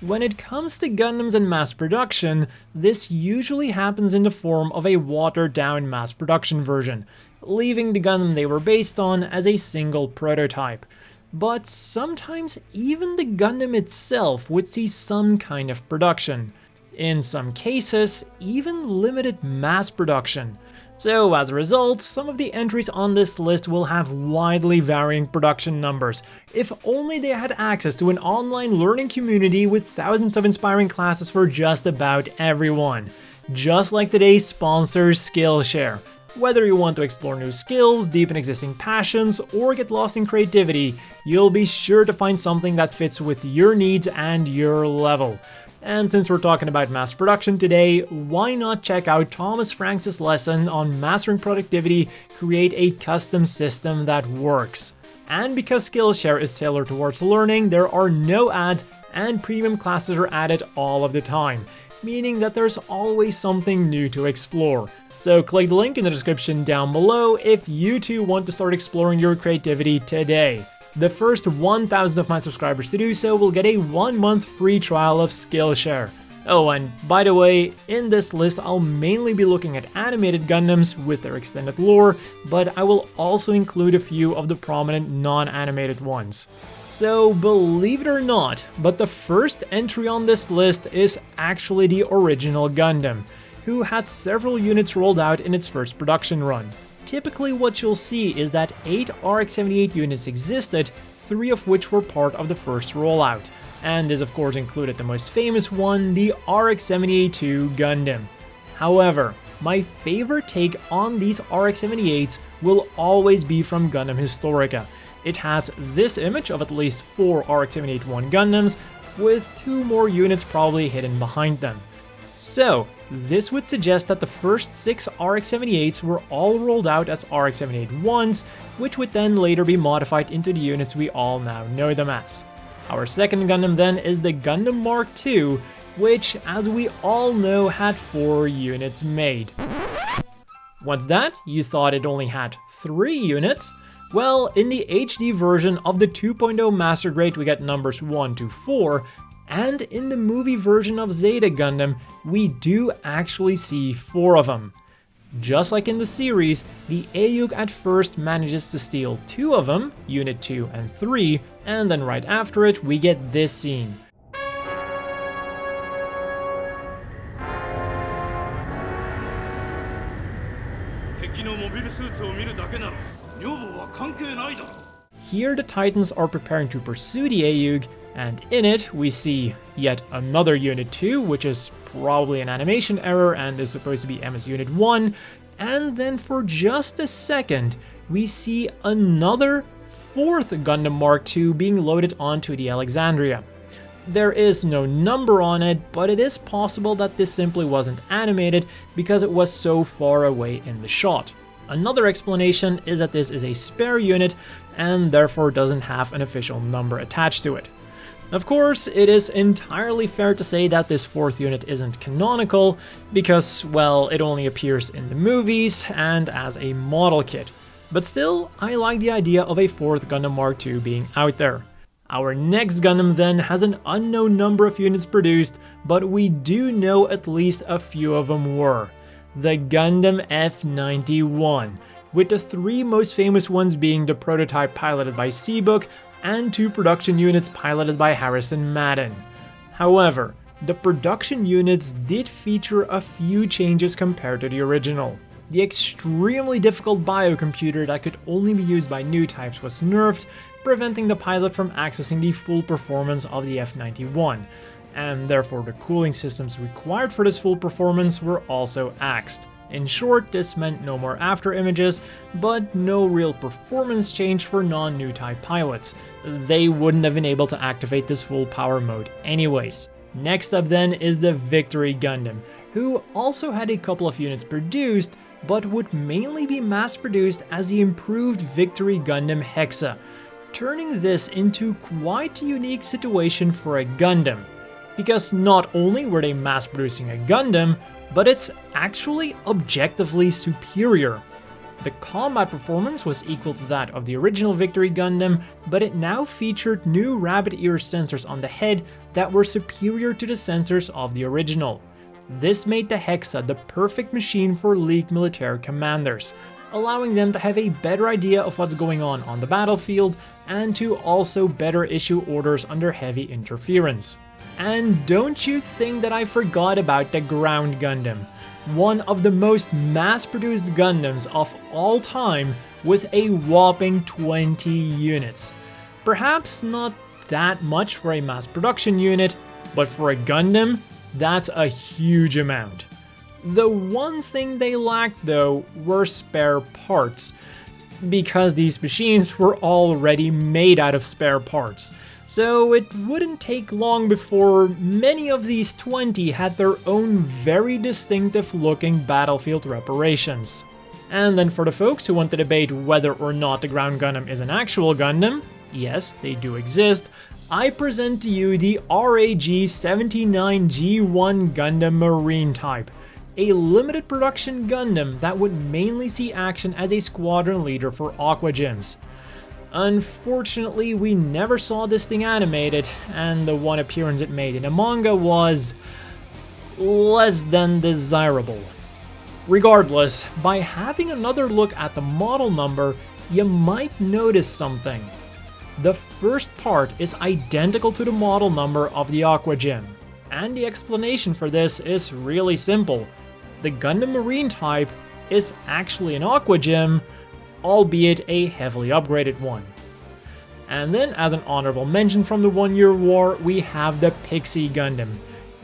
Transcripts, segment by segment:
When it comes to Gundams and mass production, this usually happens in the form of a watered down mass production version, leaving the Gundam they were based on as a single prototype. But sometimes even the Gundam itself would see some kind of production. In some cases, even limited mass production. So as a result, some of the entries on this list will have widely varying production numbers. If only they had access to an online learning community with thousands of inspiring classes for just about everyone. Just like today's sponsor Skillshare. Whether you want to explore new skills, deepen existing passions, or get lost in creativity, you'll be sure to find something that fits with your needs and your level. And since we're talking about mass production today, why not check out Thomas Frank's lesson on mastering productivity, create a custom system that works. And because Skillshare is tailored towards learning, there are no ads and premium classes are added all of the time, meaning that there's always something new to explore. So click the link in the description down below if you too want to start exploring your creativity today. The first 1,000 of my subscribers to do so will get a one month free trial of Skillshare. Oh, and by the way, in this list I'll mainly be looking at animated Gundams with their extended lore, but I will also include a few of the prominent non-animated ones. So believe it or not, but the first entry on this list is actually the original Gundam, who had several units rolled out in its first production run typically what you'll see is that 8 RX-78 units existed, 3 of which were part of the first rollout, and this of course included the most famous one, the RX-78-2 Gundam. However, my favorite take on these RX-78s will always be from Gundam Historica. It has this image of at least 4 RX-78-1 Gundams, with 2 more units probably hidden behind them. So, this would suggest that the first 6 RX-78s were all rolled out as RX-78-1s, which would then later be modified into the units we all now know them as. Our second Gundam then is the Gundam Mark II, which, as we all know, had 4 units made. What's that? You thought it only had 3 units? Well, in the HD version of the 2.0 Master Grade we get numbers 1 to 4, and in the movie version of Zeta Gundam, we do actually see four of them. Just like in the series, the AUG at first manages to steal two of them, Unit 2 and 3, and then right after it we get this scene. Here the Titans are preparing to pursue the AUG, and in it, we see yet another Unit 2, which is probably an animation error and is supposed to be MS Unit 1. And then for just a second, we see another fourth Gundam Mark II being loaded onto the Alexandria. There is no number on it, but it is possible that this simply wasn't animated because it was so far away in the shot. Another explanation is that this is a spare unit and therefore doesn't have an official number attached to it. Of course, it is entirely fair to say that this fourth unit isn't canonical, because, well, it only appears in the movies and as a model kit. But still, I like the idea of a fourth Gundam Mark II being out there. Our next Gundam then has an unknown number of units produced, but we do know at least a few of them were. The Gundam F91, with the three most famous ones being the prototype piloted by Seabook, and two production units piloted by Harrison Maddin. However, the production units did feature a few changes compared to the original. The extremely difficult biocomputer that could only be used by new types was nerfed, preventing the pilot from accessing the full performance of the F-91, and therefore the cooling systems required for this full performance were also axed. In short, this meant no more after images, but no real performance change for non-new type pilots. They wouldn't have been able to activate this full power mode anyways. Next up then is the Victory Gundam, who also had a couple of units produced, but would mainly be mass-produced as the improved Victory Gundam Hexa, turning this into quite a unique situation for a Gundam. Because not only were they mass-producing a Gundam, but it's actually objectively superior. The combat performance was equal to that of the original Victory Gundam, but it now featured new rabbit ear sensors on the head that were superior to the sensors of the original. This made the Hexa the perfect machine for League military commanders, allowing them to have a better idea of what's going on on the battlefield and to also better issue orders under heavy interference. And don't you think that I forgot about the Ground Gundam, one of the most mass-produced Gundams of all time with a whopping 20 units. Perhaps not that much for a mass production unit, but for a Gundam, that's a huge amount. The one thing they lacked though were spare parts, because these machines were already made out of spare parts, so it wouldn't take long before many of these 20 had their own very distinctive looking battlefield reparations. And then for the folks who want to debate whether or not the Ground Gundam is an actual Gundam, yes, they do exist, I present to you the RAG-79G1 Gundam Marine type, a limited production Gundam that would mainly see action as a squadron leader for Aqua GMs. Unfortunately, we never saw this thing animated, and the one appearance it made in a manga was less than desirable. Regardless, by having another look at the model number, you might notice something. The first part is identical to the model number of the Aqua GM, and the explanation for this is really simple. The Gundam Marine type is actually an Aqua GM, albeit a heavily upgraded one. And then, as an honorable mention from the One Year War, we have the Pixie Gundam,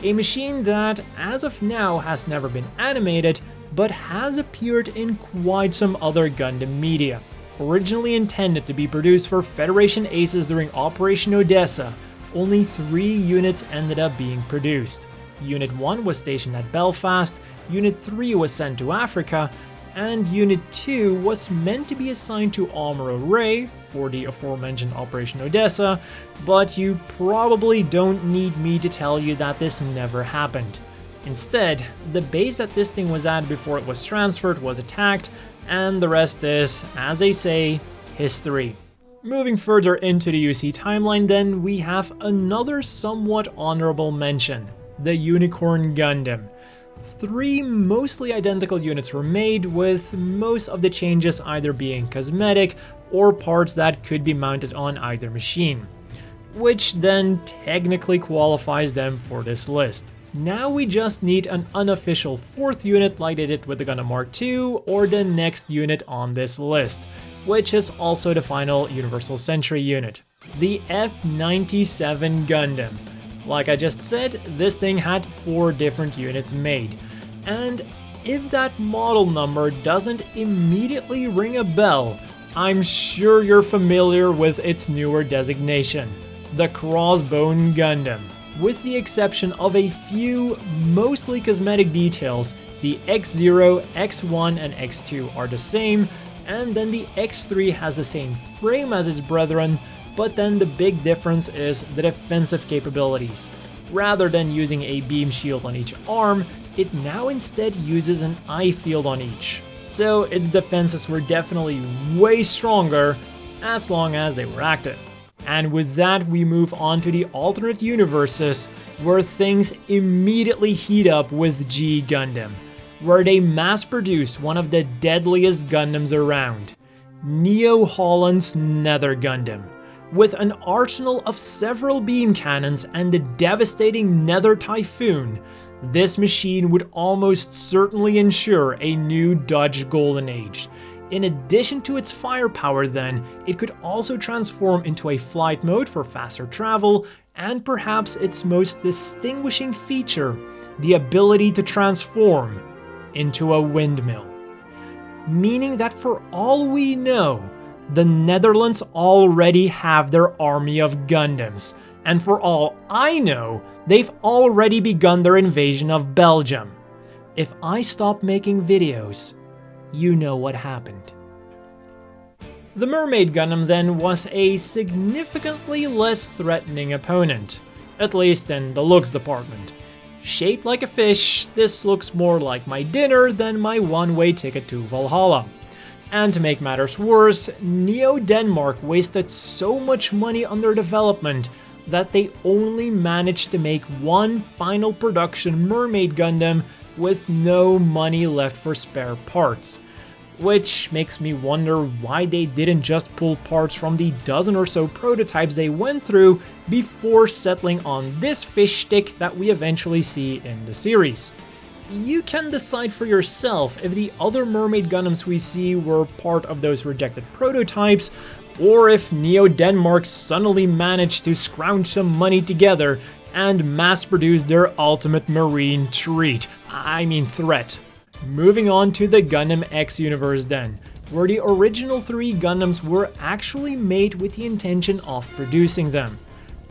a machine that, as of now, has never been animated, but has appeared in quite some other Gundam media. Originally intended to be produced for Federation Aces during Operation Odessa, only three units ended up being produced. Unit 1 was stationed at Belfast, Unit 3 was sent to Africa, and Unit 2 was meant to be assigned to Amuro Ray for the aforementioned Operation Odessa, but you probably don't need me to tell you that this never happened. Instead, the base that this thing was at before it was transferred was attacked, and the rest is, as they say, history. Moving further into the UC timeline then, we have another somewhat honorable mention, the Unicorn Gundam. Three mostly identical units were made, with most of the changes either being cosmetic or parts that could be mounted on either machine, which then technically qualifies them for this list. Now we just need an unofficial fourth unit like they did with the Gundam Mark II or the next unit on this list, which is also the final Universal Century unit, the F-97 Gundam. Like I just said, this thing had four different units made, and if that model number doesn't immediately ring a bell, I'm sure you're familiar with its newer designation, the Crossbone Gundam. With the exception of a few, mostly cosmetic details, the X0, X1, and X2 are the same, and then the X3 has the same frame as its brethren, but then the big difference is the defensive capabilities. Rather than using a beam shield on each arm, it now instead uses an I-field on each. So its defenses were definitely way stronger as long as they were active. And with that, we move on to the alternate universes, where things immediately heat up with G Gundam, where they mass produce one of the deadliest Gundams around, Neo Holland's Nether Gundam. With an arsenal of several beam cannons and the devastating Nether Typhoon, this machine would almost certainly ensure a new Dutch Golden Age, in addition to its firepower then, it could also transform into a flight mode for faster travel, and perhaps its most distinguishing feature, the ability to transform into a windmill. Meaning that for all we know, the Netherlands already have their army of Gundams, and for all I know, they've already begun their invasion of Belgium. If I stop making videos, you know what happened. The Mermaid Gundam then was a significantly less threatening opponent, at least in the looks department. Shaped like a fish, this looks more like my dinner than my one-way ticket to Valhalla. And to make matters worse, Neo Denmark wasted so much money on their development that they only managed to make one final production Mermaid Gundam with no money left for spare parts. Which makes me wonder why they didn't just pull parts from the dozen or so prototypes they went through before settling on this fish stick that we eventually see in the series you can decide for yourself if the other Mermaid Gundams we see were part of those rejected prototypes, or if Neo Denmark suddenly managed to scrounge some money together and mass-produce their ultimate marine treat, I mean threat. Moving on to the Gundam X universe then, where the original three Gundams were actually made with the intention of producing them.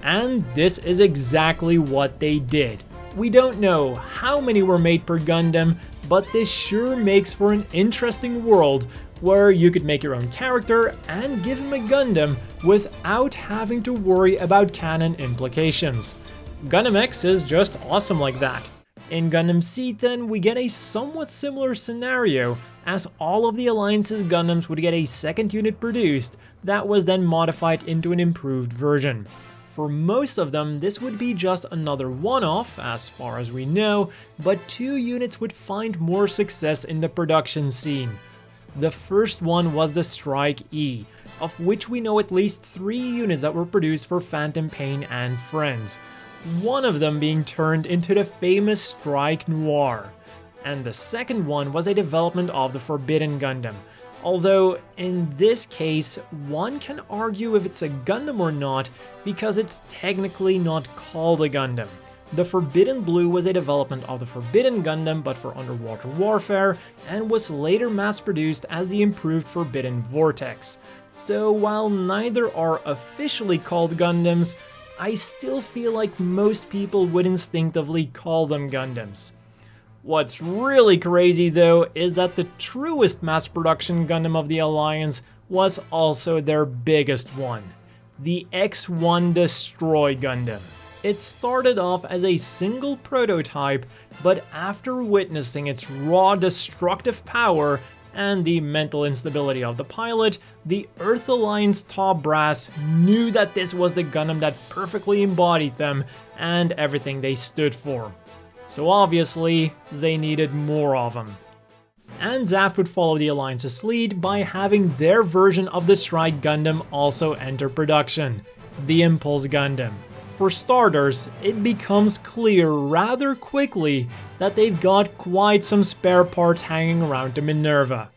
And this is exactly what they did. We don't know how many were made per Gundam, but this sure makes for an interesting world where you could make your own character and give him a Gundam without having to worry about canon implications. Gundam X is just awesome like that. In Gundam Seed then, we get a somewhat similar scenario, as all of the Alliance's Gundams would get a second unit produced that was then modified into an improved version. For most of them, this would be just another one-off, as far as we know, but two units would find more success in the production scene. The first one was the Strike E, of which we know at least three units that were produced for Phantom Pain and Friends, one of them being turned into the famous Strike Noir. And the second one was a development of the Forbidden Gundam, Although, in this case, one can argue if it's a Gundam or not, because it's technically not called a Gundam. The Forbidden Blue was a development of the Forbidden Gundam but for underwater warfare, and was later mass-produced as the improved Forbidden Vortex. So while neither are officially called Gundams, I still feel like most people would instinctively call them Gundams. What's really crazy though is that the truest mass production Gundam of the Alliance was also their biggest one, the X-1 Destroy Gundam. It started off as a single prototype, but after witnessing its raw destructive power and the mental instability of the pilot, the Earth Alliance top brass knew that this was the Gundam that perfectly embodied them and everything they stood for so obviously they needed more of them. And Zaft would follow the Alliance's lead by having their version of the Strike Gundam also enter production, the Impulse Gundam. For starters, it becomes clear rather quickly that they've got quite some spare parts hanging around Minerva. Minerva!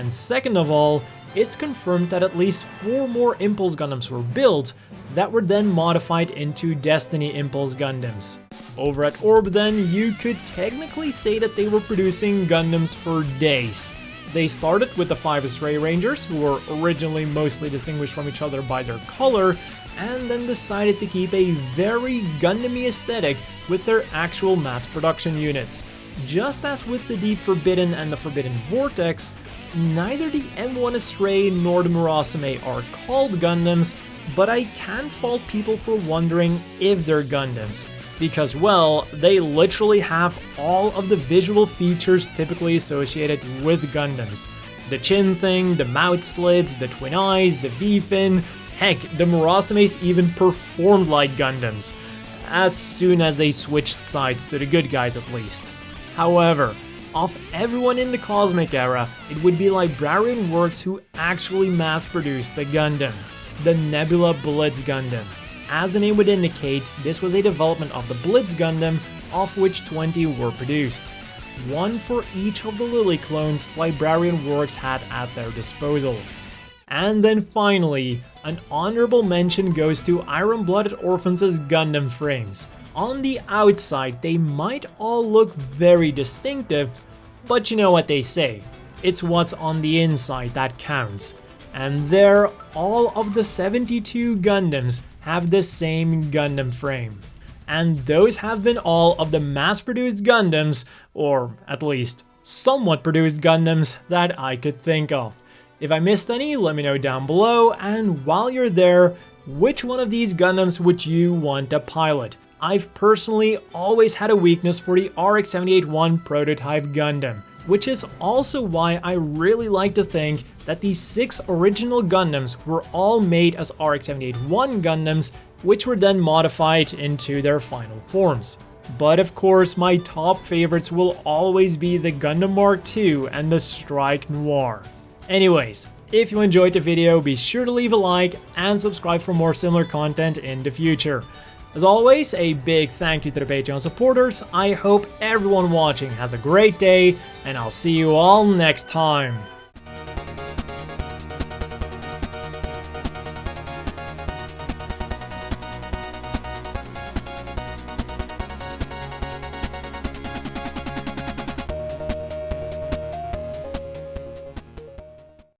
And second of all, it's confirmed that at least four more Impulse Gundams were built that were then modified into Destiny Impulse Gundams. Over at Orb then, you could technically say that they were producing Gundams for days. They started with the 5 Stray Rangers, who were originally mostly distinguished from each other by their color, and then decided to keep a very Gundam-y aesthetic with their actual mass production units. Just as with the Deep Forbidden and the Forbidden Vortex, neither the M1 Astray nor the Murasame are called Gundams, but I can't fault people for wondering if they're Gundams. Because, well, they literally have all of the visual features typically associated with Gundams. The chin thing, the mouth slits, the twin eyes, the V-fin, heck, the Murasames even performed like Gundams. As soon as they switched sides to the good guys at least. However, of everyone in the Cosmic Era, it would be Librarian Works who actually mass-produced the Gundam, the Nebula Blitz Gundam. As the name would indicate, this was a development of the Blitz Gundam, of which 20 were produced. One for each of the Lily clones Librarian Works had at their disposal. And then finally, an honorable mention goes to Iron Blooded Orphans' Gundam frames. On the outside, they might all look very distinctive, but you know what they say, it's what's on the inside that counts. and there all of the 72 Gundams have the same Gundam frame. And those have been all of the mass-produced Gundams, or at least somewhat produced Gundams that I could think of. If I missed any, let me know down below, and while you're there, which one of these Gundams would you want to pilot? I've personally always had a weakness for the RX-78-1 prototype Gundam, which is also why I really like to think that the six original Gundams were all made as RX-78-1 Gundams, which were then modified into their final forms. But of course, my top favorites will always be the Gundam Mark II and the Strike Noir. Anyways, if you enjoyed the video, be sure to leave a like and subscribe for more similar content in the future. As always, a big thank you to the Patreon supporters, I hope everyone watching has a great day, and I'll see you all next time.